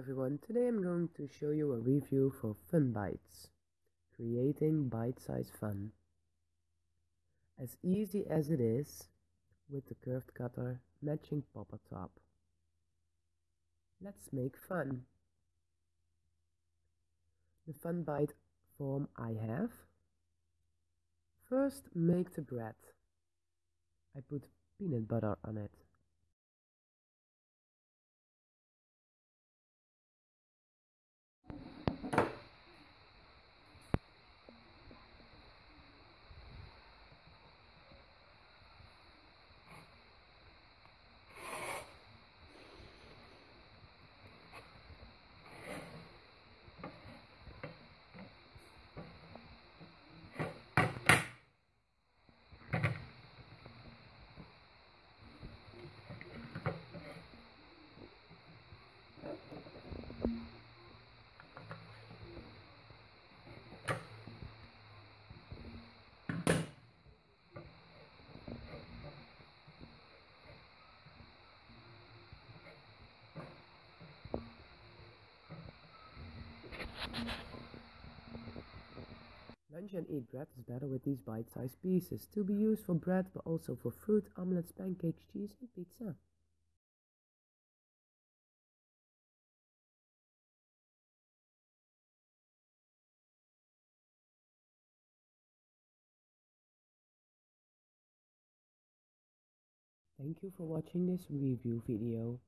everyone, today I'm going to show you a review for Fun Bites, creating bite-sized fun. As easy as it is, with the curved cutter matching popper top. Let's make fun. The Fun Bite form I have. First make the bread. I put peanut butter on it. Lunch and eat bread is better with these bite-sized pieces, to be used for bread but also for fruit, omelets, pancakes, cheese and pizza. Thank you for watching this review video.